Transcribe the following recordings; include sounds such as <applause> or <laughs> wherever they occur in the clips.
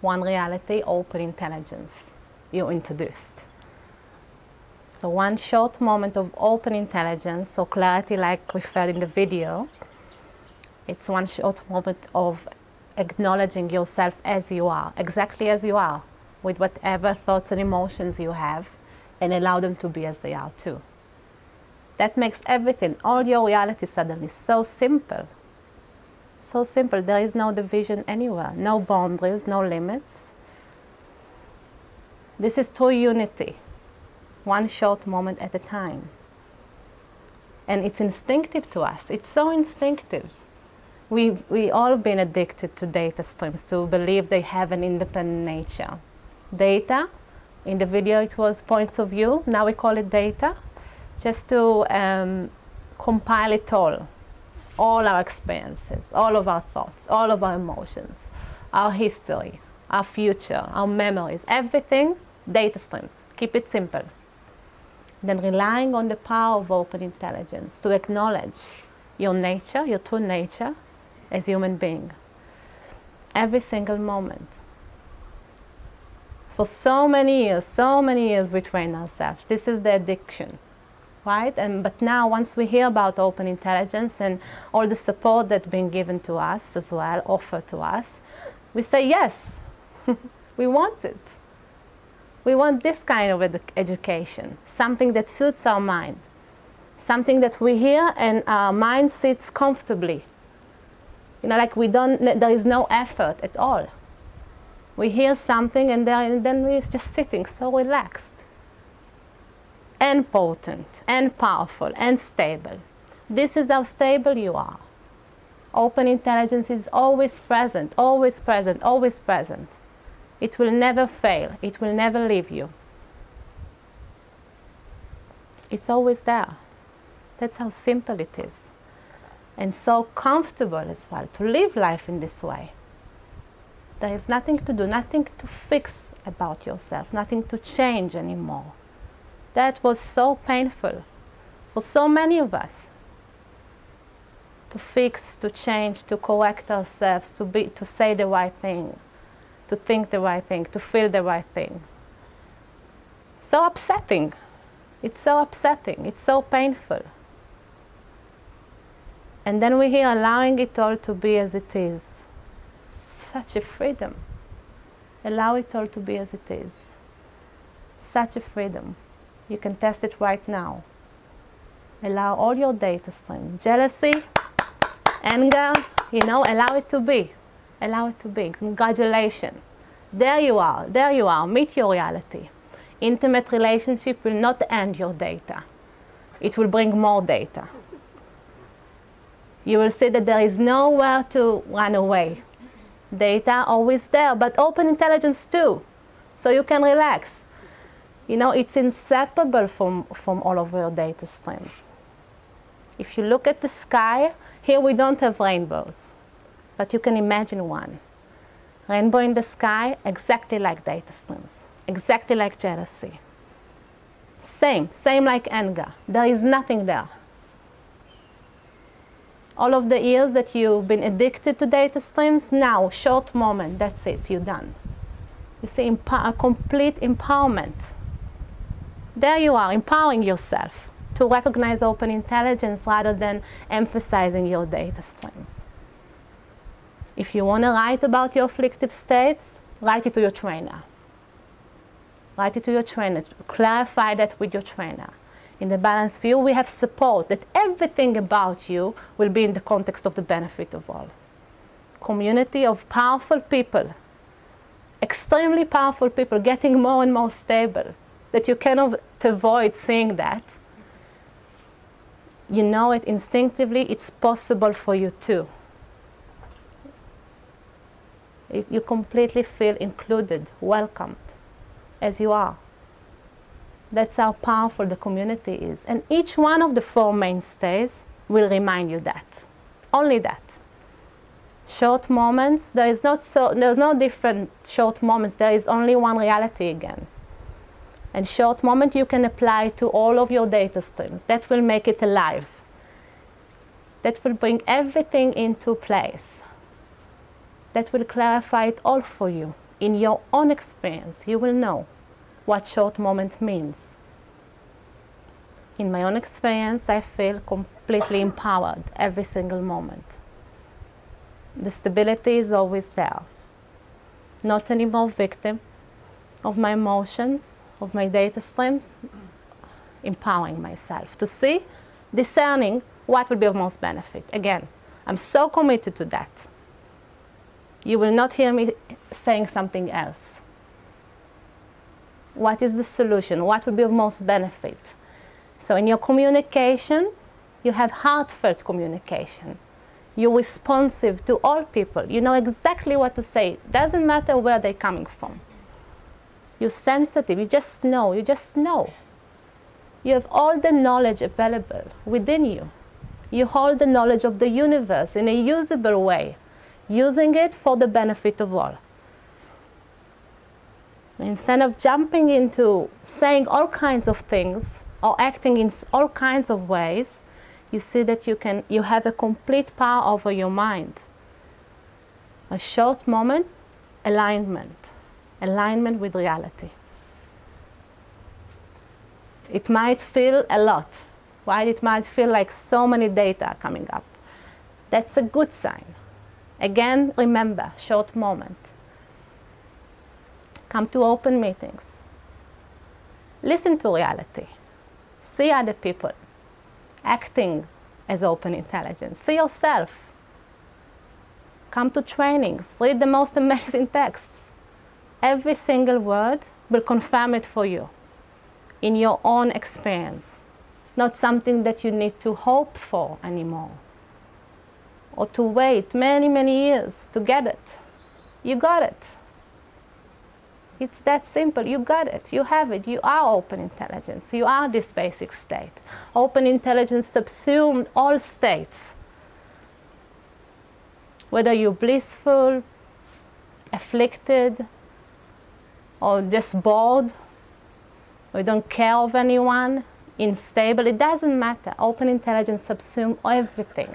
one reality, open intelligence you introduced. So one short moment of open intelligence or clarity like referred in the video, it's one short moment of acknowledging yourself as you are, exactly as you are, with whatever thoughts and emotions you have, and allow them to be as they are too. That makes everything, all your reality suddenly so simple. So simple, there is no division anywhere, no boundaries, no limits. This is true unity, one short moment at a time. And it's instinctive to us, it's so instinctive. We've we all been addicted to data streams, to believe they have an independent nature. Data, in the video it was points of view, now we call it data, just to um, compile it all, all our experiences, all of our thoughts, all of our emotions, our history, our future, our memories, everything, data streams. Keep it simple. Then relying on the power of open intelligence to acknowledge your nature, your true nature as human being. Every single moment. For so many years, so many years we train ourselves. This is the addiction And, but now once we hear about open intelligence and all the support that's been given to us as well, offered to us, we say yes, <laughs> we want it. We want this kind of ed education, something that suits our mind, something that we hear and our mind sits comfortably. You know, like we don't, there is no effort at all. We hear something and, and then we're just sitting so relaxed and potent and powerful and stable. This is how stable you are. Open intelligence is always present, always present, always present. It will never fail. It will never leave you. It's always there. That's how simple it is. And so comfortable as well to live life in this way. There is nothing to do, nothing to fix about yourself, nothing to change anymore. That was so painful for so many of us. To fix, to change, to correct ourselves, to, be, to say the right thing, to think the right thing, to feel the right thing. So upsetting. It's so upsetting. It's so painful. And then we hear allowing it all to be as it is. Such a freedom. Allow it all to be as it is. Such a freedom. You can test it right now. Allow all your data stream. Jealousy, anger, you know, allow it to be. Allow it to be. Congratulations. There you are. There you are. Meet your reality. Intimate relationship will not end your data. It will bring more data. You will see that there is nowhere to run away. Data always there, but open intelligence too. So you can relax. You know, it's inseparable from, from all of your data streams. If you look at the sky, here we don't have rainbows, but you can imagine one. Rainbow in the sky, exactly like data streams, exactly like jealousy. Same, same like anger. There is nothing there. All of the years that you've been addicted to data streams, now, short moment, that's it, you're done. You see, a complete empowerment there you are, empowering yourself to recognize open intelligence rather than emphasizing your data streams. If you want to write about your afflictive states, write it to your trainer. Write it to your trainer. Clarify that with your trainer. In the Balanced View, we have support that everything about you will be in the context of the benefit of all. Community of powerful people, extremely powerful people, getting more and more stable, that you cannot avoid seeing that. You know it instinctively, it's possible for you too. You completely feel included, welcomed, as you are. That's how powerful the community is. And each one of the four mainstays will remind you that. Only that. Short moments, there is not so, there's no different short moments, there is only one reality again and short moment you can apply to all of your data streams. That will make it alive. That will bring everything into place. That will clarify it all for you in your own experience, you will know what short moment means. In my own experience, I feel completely empowered every single moment. The stability is always there. Not anymore victim of my emotions, of my data streams, empowering myself to see, discerning what will be of most benefit. Again, I'm so committed to that. You will not hear me saying something else. What is the solution? What will be of most benefit? So in your communication, you have heartfelt communication. You're responsive to all people. You know exactly what to say. Doesn't matter where they're coming from. You're sensitive. You just know. You just know. You have all the knowledge available within you. You hold the knowledge of the universe in a usable way using it for the benefit of all. Instead of jumping into saying all kinds of things or acting in all kinds of ways, you see that you can you have a complete power over your mind. A short moment, alignment, alignment with reality. It might feel a lot, right? It might feel like so many data coming up. That's a good sign. Again, remember, short moment. Come to open meetings. Listen to reality. See other people acting as open intelligence. See yourself. Come to trainings. Read the most <laughs> amazing texts. Every single word will confirm it for you in your own experience, not something that you need to hope for anymore or to wait many, many years to get it. You got it. It's that simple. You got it. You have it. You are open intelligence. You are this basic state. Open intelligence subsumed all states. Whether you're blissful, afflicted, or just bored, or don't care of anyone, unstable, it doesn't matter. Open intelligence subsumes everything.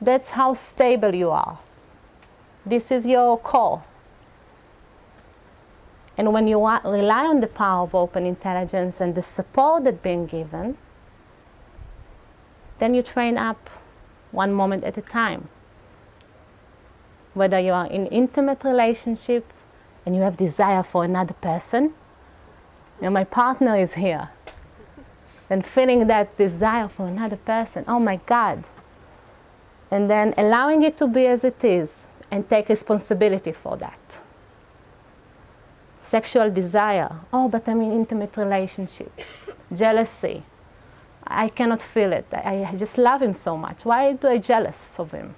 That's how stable you are. This is your core. And when you rely on the power of open intelligence and the support that's being given, then you train up one moment at a time. Whether you are in intimate relationship and you have desire for another person, know, my partner is here, and feeling that desire for another person, oh my God, and then allowing it to be as it is and take responsibility for that. Sexual desire, oh, but I'm in intimate relationship. Jealousy, I cannot feel it. I, I just love him so much. Why do I jealous of him?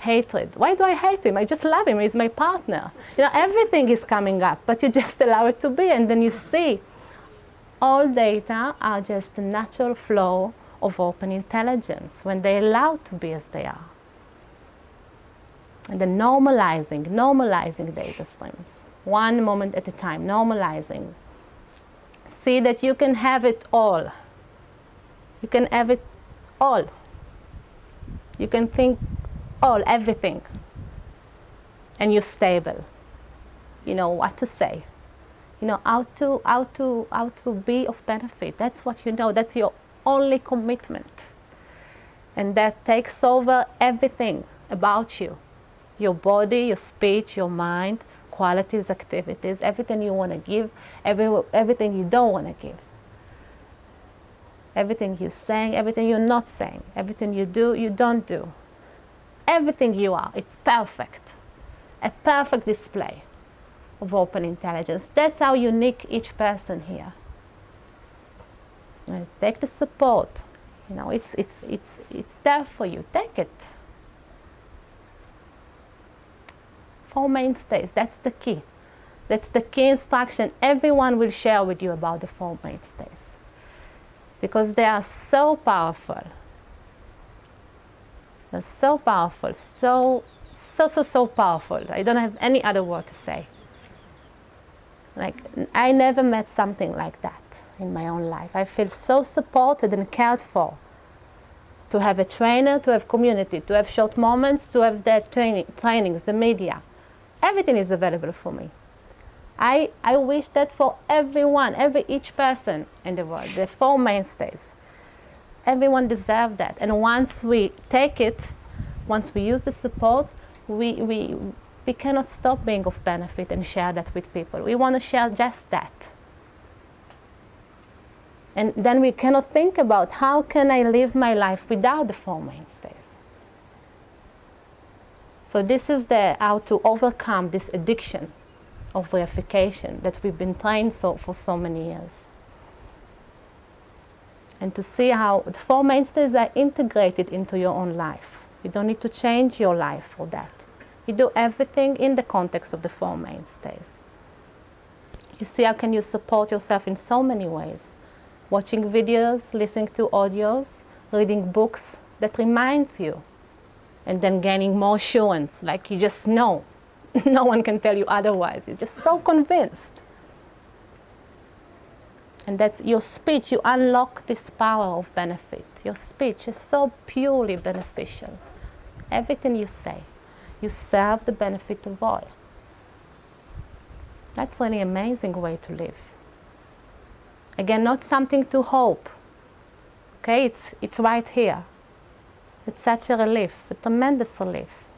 Hatred. Why do I hate him? I just love him. He's my partner. You know, everything is coming up, but you <laughs> just allow it to be, and then you see all data are just the natural flow of open intelligence when they're allowed to be as they are. And then normalizing, normalizing data streams, one moment at a time, normalizing. See that you can have it all. You can have it all. You can think all, everything. And you're stable. You know what to say. You know how to how to how to be of benefit. That's what you know. That's your only commitment. And that takes over everything about you your body, your speech, your mind, qualities, activities, everything you want to give, every, everything you don't want to give. Everything you're saying, everything you're not saying, everything you do, you don't do. Everything you are, it's perfect. A perfect display of open intelligence. That's how unique each person here take the support. You know, it's, it's, it's, it's there for you. Take it. Four mainstays, that's the key. That's the key instruction. Everyone will share with you about the four mainstays because they are so powerful. They're so powerful, so, so, so, so powerful. I don't have any other word to say. Like, I never met something like that in my own life. I feel so supported and cared for. To have a trainer, to have community, to have short moments, to have the training, trainings, the media. Everything is available for me. I, I wish that for everyone, every each person in the world, the four mainstays, everyone deserves that. And once we take it, once we use the support, we, we, we cannot stop being of benefit and share that with people. We want to share just that. And then we cannot think about how can I live my life without the four mainstays. So this is the how to overcome this addiction of reification that we've been trained so for so many years. And to see how the four mainstays are integrated into your own life. You don't need to change your life for that. You do everything in the context of the four mainstays. You see how can you support yourself in so many ways. Watching videos, listening to audios, reading books that reminds you and then gaining more assurance, like you just know. <laughs> no one can tell you otherwise. You're just so convinced. And that's your speech, you unlock this power of benefit. Your speech is so purely beneficial. Everything you say, you serve the benefit of all. That's really amazing way to live. Again, not something to hope. Okay, it's, it's right here. It's such a relief, a tremendous relief.